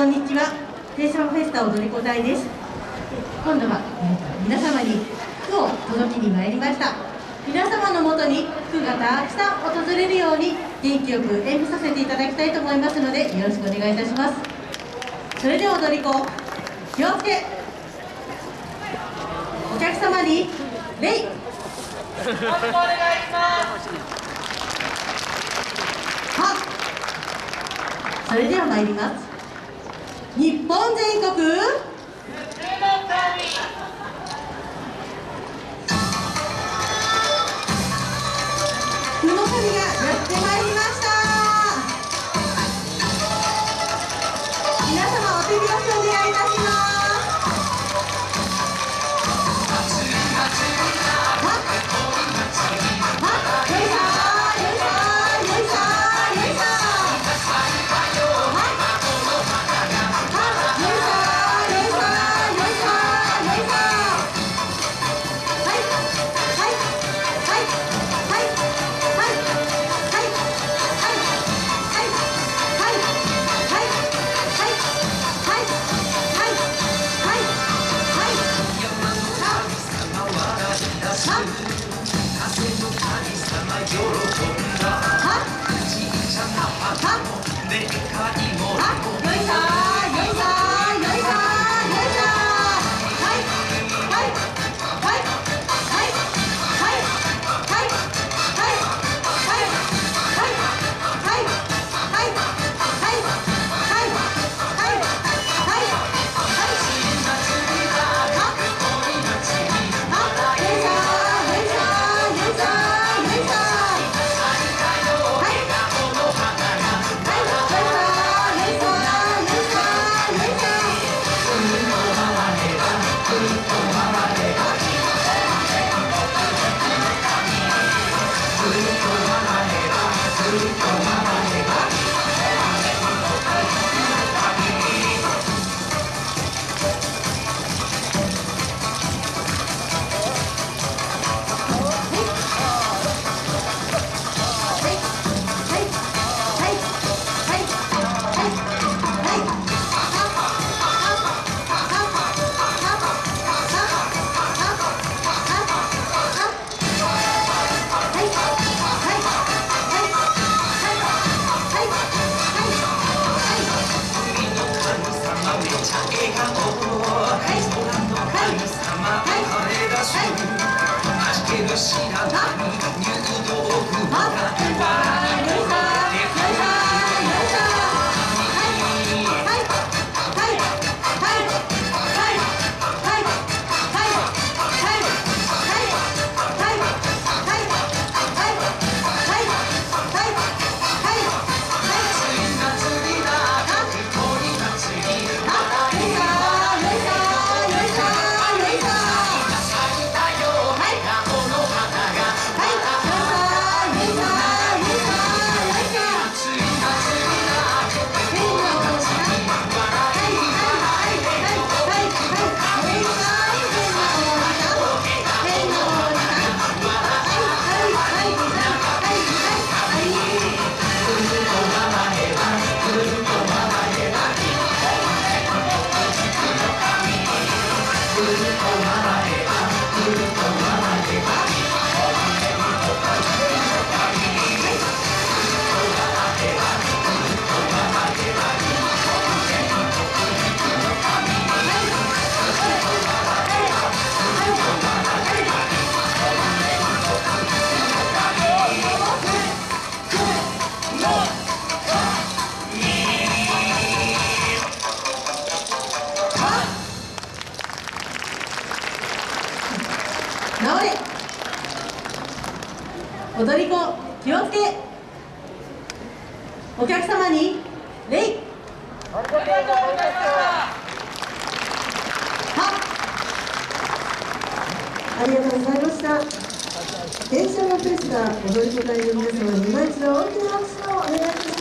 こんにちは、テーションフェスタ踊り子隊です。今度は、えー、皆様に服を届けに参りました。皆様のもとに服がたくさん訪れるように元気よく演舞させていただきたいと思いますのでよろしくお願いいたします。それでは踊り子、気をつけお客様に礼よろしくお願いしますはそれでは参ります日本全国。知踊り子気をつけ。お客様に礼ありがとうございましたありがとうございました。電車のフェスタ踊り子隊の皆様に今一度大きな拍手をお願いします。